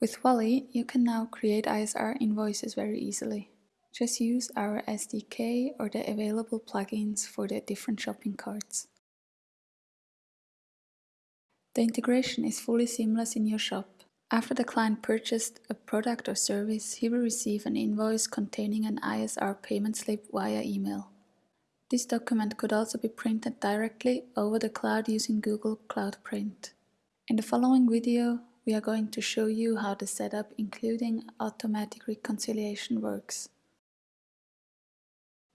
With wallee, you can now create ISR invoices very easily. Just use our SDK or the available plugins for the different shopping carts. The integration is fully seamless in your shop. After the client purchased a product or service, he will receive an invoice containing an ISR payment slip via email. This document could also be printed directly over the cloud using Google Cloud Print. In the following video, we are going to show you how the setup including automatic reconciliation works.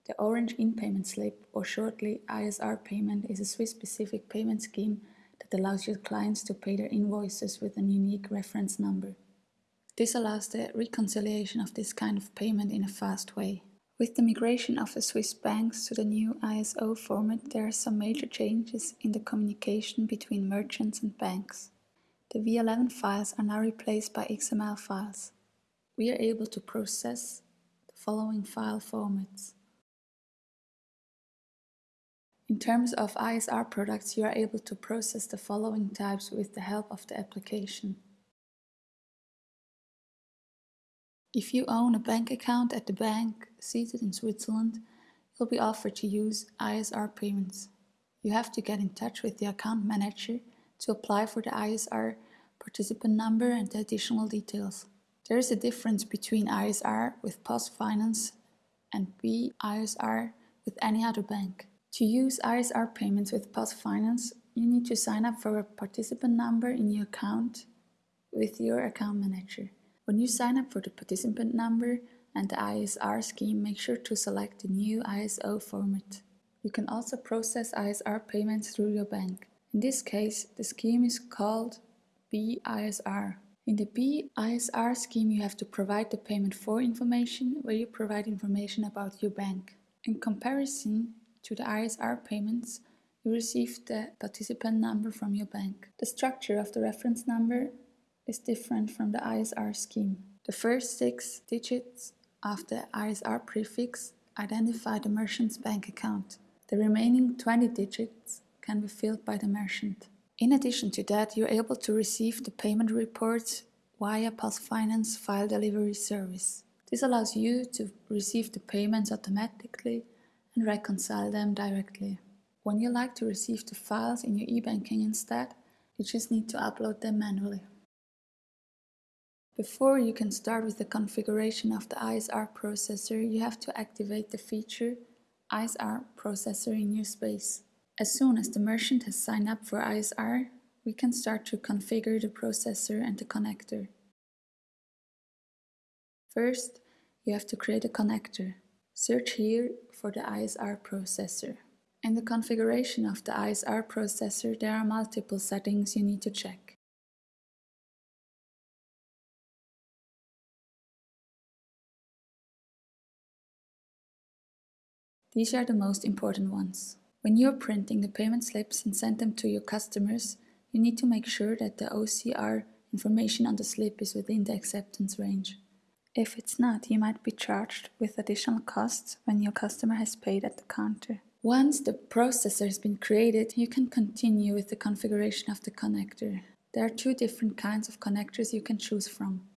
The Orange in-payment slip, or shortly ISR payment, is a Swiss-specific payment scheme that allows your clients to pay their invoices with a unique reference number. This allows the reconciliation of this kind of payment in a fast way. With the migration of the Swiss banks to the new ISO format, there are some major changes in the communication between merchants and banks. The V11 files are now replaced by XML files. We are able to process the following file formats. In terms of ISR products, you are able to process the following types with the help of the application. If you own a bank account at the bank seated in Switzerland, you'll be offered to use ISR payments. You have to get in touch with the account manager to apply for the ISR participant number and the additional details. There is a difference between ISR with PostFinance and BISR with any other bank. To use ISR payments with PostFinance, you need to sign up for a participant number in your account with your account manager. When you sign up for the participant number and the ISR scheme, make sure to select the new ISO format. You can also process ISR payments through your bank. In this case, the scheme is called BISR. In the BISR scheme, you have to provide the payment for information where you provide information about your bank. In comparison, to the ISR payments, you receive the participant number from your bank. The structure of the reference number is different from the ISR scheme. The first six digits of the ISR prefix identify the merchant's bank account. The remaining 20 digits can be filled by the merchant. In addition to that, you're able to receive the payment reports via PostFinance file delivery service. This allows you to receive the payments automatically and reconcile them directly. When you like to receive the files in your e-banking instead, you just need to upload them manually. Before you can start with the configuration of the ISR processor, you have to activate the feature ISR processor in your space. As soon as the merchant has signed up for ISR, we can start to configure the processor and the connector. First, you have to create a connector. Search here for the ISR processor. In the configuration of the ISR processor, there are multiple settings you need to check. These are the most important ones. When you're printing the payment slips and send them to your customers, you need to make sure that the OCR information on the slip is within the acceptance range. If it's not, you might be charged with additional costs when your customer has paid at the counter. Once the processor has been created, you can continue with the configuration of the connector. There are two different kinds of connectors you can choose from.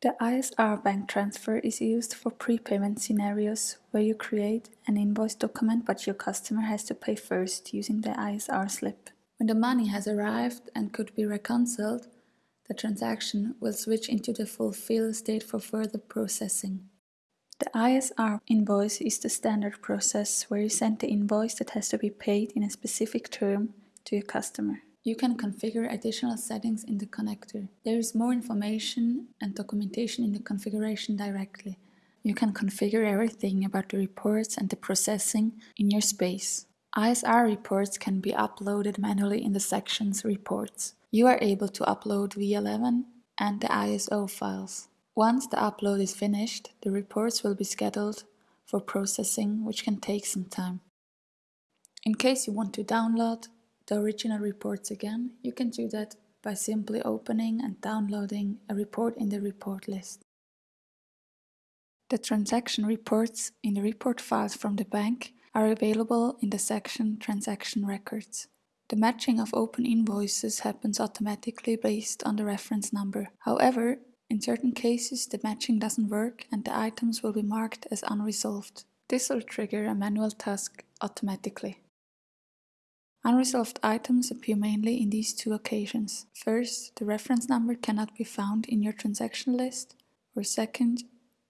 The ISR bank transfer is used for prepayment scenarios where you create an invoice document but your customer has to pay first using the ISR slip. When the money has arrived and could be reconciled, the transaction will switch into the fulfill state for further processing. The ISR invoice is the standard process where you send the invoice that has to be paid in a specific term to your customer. You can configure additional settings in the connector. There is more information and documentation in the configuration directly. You can configure everything about the reports and the processing in your space. ISR reports can be uploaded manually in the sections Reports. You are able to upload V11 and the ISO files. Once the upload is finished, the reports will be scheduled for processing, which can take some time. In case you want to download the original reports again, you can do that by simply opening and downloading a report in the report list. The transaction reports in the report files from the bank are available in the section Transaction Records. The matching of open invoices happens automatically based on the reference number. However, In certain cases, the matching doesn't work and the items will be marked as unresolved. This will trigger a manual task automatically. Unresolved items appear mainly in these two occasions. First, the reference number cannot be found in your transaction list, or second,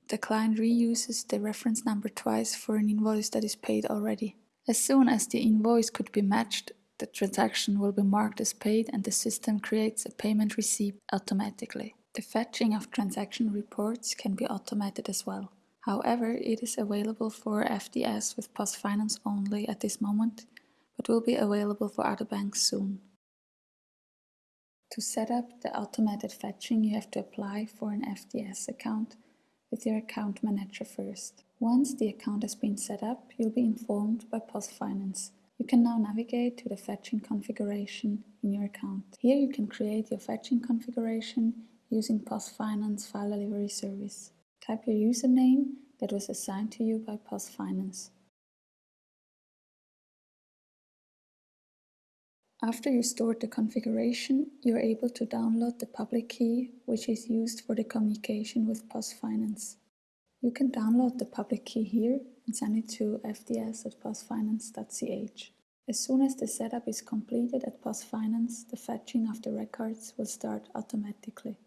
the client reuses the reference number twice for an invoice that is paid already. As soon as the invoice could be matched, the transaction will be marked as paid and the system creates a payment receipt automatically. The fetching of transaction reports can be automated as well. However, it is available for FDS with PostFinance only at this moment but will be available for other banks soon. To set up the automated fetching, you have to apply for an FDS account with your account manager first. Once the account has been set up, you'll be informed by PostFinance. You can now navigate to the fetching configuration in your account. Here you can create your fetching configuration using PostFinance file delivery service. Type your username that was assigned to you by PostFinance. After you stored the configuration, you are able to download the public key, which is used for the communication with PostFinance. You can download the public key here and send it to fds at postfinance.ch. As soon as the setup is completed at PostFinance, the fetching of the records will start automatically.